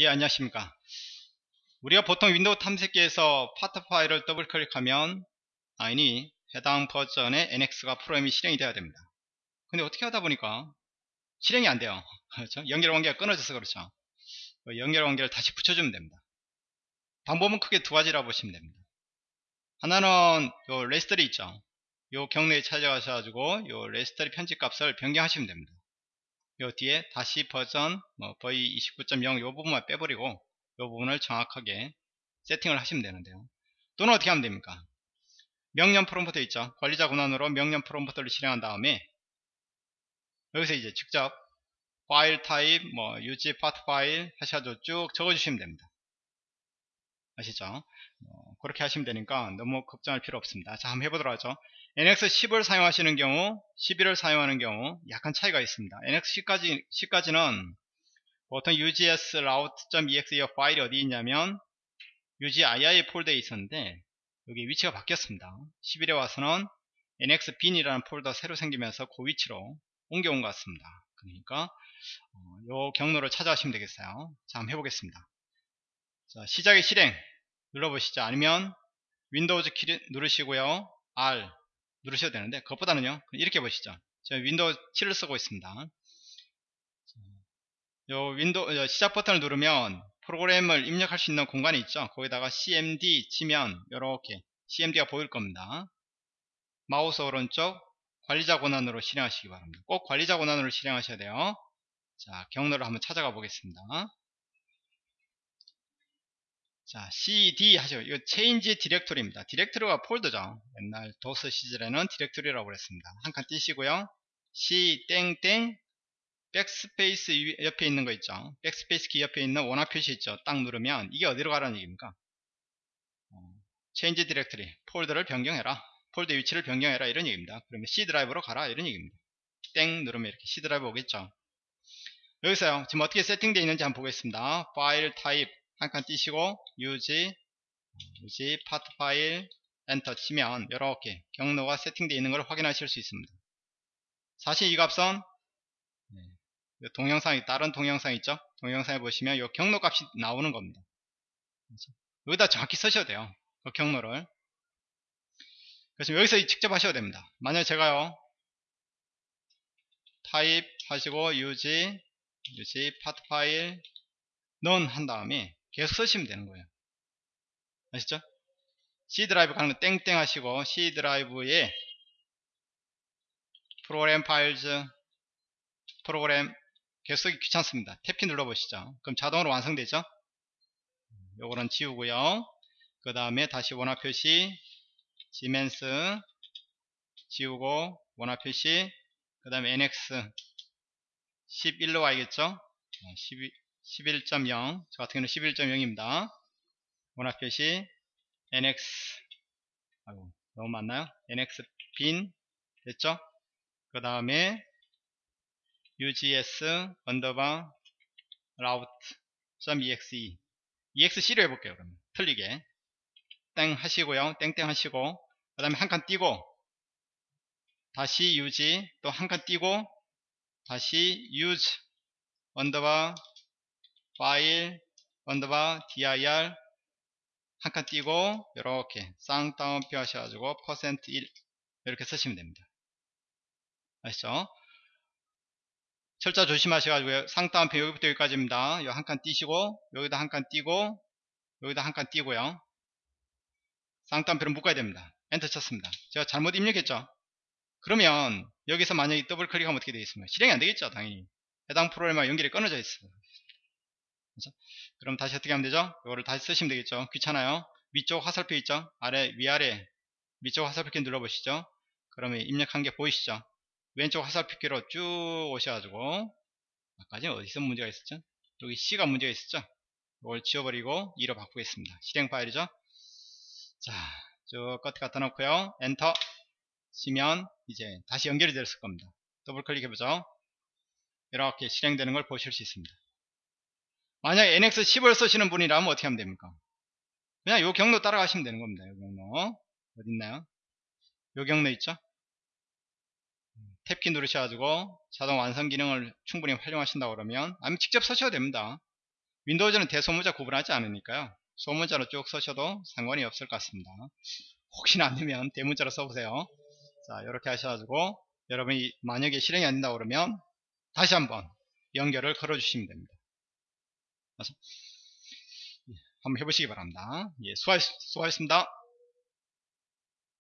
예 안녕하십니까. 우리가 보통 윈도우 탐색기에서 파트 파일을 더블 클릭하면 당연히 해당 버전의 NX가 프로그램이 실행이 되어야 됩니다. 근데 어떻게 하다 보니까 실행이 안 돼요. 그렇죠? 연결 관계가 끊어져서 그렇죠. 그 연결 관계를 다시 붙여주면 됩니다. 방법은 크게 두 가지라 보시면 됩니다. 하나는 요 레지스트리 있죠? 요 경로에 찾아가셔가지고 요 레지스트리 편집 값을 변경하시면 됩니다 요 뒤에 다시 버전 뭐 v 29.0 요 부분만 빼버리고 요 부분을 정확하게 세팅을 하시면 되는데요. 또는 어떻게 하면 됩니까? 명령 프롬프트 있죠. 관리자 권한으로 명령 프롬프트를 실행한 다음에 여기서 이제 직접 파일 타입 뭐 UG 파트 파일 하셔가지고 쭉 적어주시면 됩니다. 아시죠? 어, 그렇게 하시면 되니까 너무 걱정할 필요 없습니다. 자 한번 해보도록 하죠. NX10을 사용하시는 경우 11을 사용하는 경우 약간 차이가 있습니다. NX10까지 10까지는 보통 UGS route.exe 파일이 어디 있냐면 UGII 폴더에 있었는데 여기 위치가 바뀌었습니다. 11에 와서는 NX빈이라는 폴더 새로 생기면서 그 위치로 옮겨온 것 같습니다. 그러니까 어, 요 경로를 찾아가시면 되겠어요. 자 한번 해보겠습니다. 자 시작의 실행 눌러보시죠. 아니면 윈도우즈 키 누르시고요. R 누르셔도 되는데 그것보다는요. 이렇게 보시죠. 제가 윈도우 7을 쓰고 있습니다. 요 윈도우 시작 버튼을 누르면 프로그램을 입력할 수 있는 공간이 있죠. 거기다가 cmd 치면 이렇게 cmd가 보일 겁니다. 마우스 오른쪽 관리자 권한으로 실행하시기 바랍니다. 꼭 관리자 권한으로 실행하셔야 돼요. 자 경로를 한번 찾아가 보겠습니다 자, cd 하죠. 이거 change 디렉토리입니다. 디렉토리가 폴더죠. 옛날 도스 시절에는 디렉토리라고 그랬습니다. 한 칸 띄시고요. c 땡땡 백스페이스 옆에 있는 거 있죠. 백스페이스 키 옆에 있는 원화 표시 있죠. 딱 누르면 이게 어디로 가라는 얘기입니까? 어, change 디렉토리 폴더를 변경해라. 폴더 위치를 변경해라 이런 얘기입니다. 그러면 C 드라이브로 가라 이런 얘기입니다. 땡 누르면 이렇게 C 드라이브 오겠죠. 여기서요. 지금 어떻게 세팅되어 있는지 한번 보겠습니다. 파일 타입 한 칸 띄시고 UG UG 파트 파일 엔터 치면 이렇게 경로가 세팅되어 있는 걸 확인하실 수 있습니다. 사실 이 값은 네, 동영상이 다른 동영상 있죠? 동영상에 보시면 이 경로 값이 나오는 겁니다. 여기다 정확히 쓰셔도 돼요. 그 경로를. 그래서 여기서 직접 하셔도 됩니다. 만약 제가요 타입 하시고 ugs ugs 파트 파일 는 한 다음에 계속 쓰시면 되는 거예요. 아시죠? C 드라이브 가는 거 땡땡 하시고 C 드라이브에 Program Files 프로그램 계속 쓰기 귀찮습니다. 탭키 눌러보시죠. 그럼 자동으로 완성되죠? 요거는 지우고요. 그 다음에 다시 원화 표시 지멘스 지우고 원화 표시 그 다음에 NX 11로 와야겠죠? 12, 11.0 저 같은 경우는 11.0입니다. 원화 표시 nx 아이고 너무 많나요? NX bin 됐죠? 그 다음에 ugs 언더바 router.exe exc로 해볼게요 그러면. 틀리게. 땡 하시고요. 땡땡 하시고. 그 다음에 한 칸 띄고 대시 ug 또 한 칸 띄고 대시 use 언더바 파일 언더바 dir 한칸 띄고 이렇게 쌍따옴표 하셔가지고 퍼센트 %1 이렇게 쓰시면 됩니다. 아시죠? 철자 조심하셔가지고 쌍따옴표 여기부터 여기까지입니다. 한칸 띄시고 여기다 한 칸 띄고 여기다 한 칸 띄고요. 쌍따옴표를 묶어야 됩니다. 엔터 쳤습니다. 제가 잘못 입력했죠? 그러면 여기서 만약에 더블 클릭하면 어떻게 되겠습니까? 실행이 안 되겠죠 당연히. 해당 프로그램과 연결이 끊어져 있어요 그렇죠? 그럼 다시 어떻게 하면 되죠? 이거를 다시 쓰시면 되겠죠. 귀찮아요. 위쪽 화살표 있죠? 아래, 위아래 위쪽 화살표 키 눌러보시죠. 그러면 입력한 게 보이시죠? 왼쪽 화살표 키로 쭉 오셔가지고 아까지 어디서 문제가 있었죠? 여기 C가 문제가 있었죠? 이걸 지워버리고 E로 바꾸겠습니다. 실행 파일이죠? 자, 쭉 끝에 갖다 놓고요. 엔터 치면 이제 다시 연결이 됐을 겁니다. 더블 클릭해보죠. 이렇게 실행되는 걸 보실 수 있습니다. 만약에 NX10을 쓰시는 분이라면 어떻게 하면 됩니까? 그냥 요 경로 따라가시면 되는 겁니다. 요 경로. 어딨나요? 요 경로 있죠? 탭키 누르셔가지고 자동 완성 기능을 충분히 활용하신다고 그러면 아니면 직접 쓰셔도 됩니다. 윈도우즈는 대소문자 구분하지 않으니까요. 소문자로 쭉 쓰셔도 상관이 없을 것 같습니다. 혹시나 안되면 대문자로 써보세요. 자 이렇게 하셔가지고 여러분이 만약에 실행이 안 된다고 그러면 다시 한번 연결을 걸어주시면 됩니다. 예, 한번 해보시기 바랍니다. 예, 수고하, 수고하셨습니다.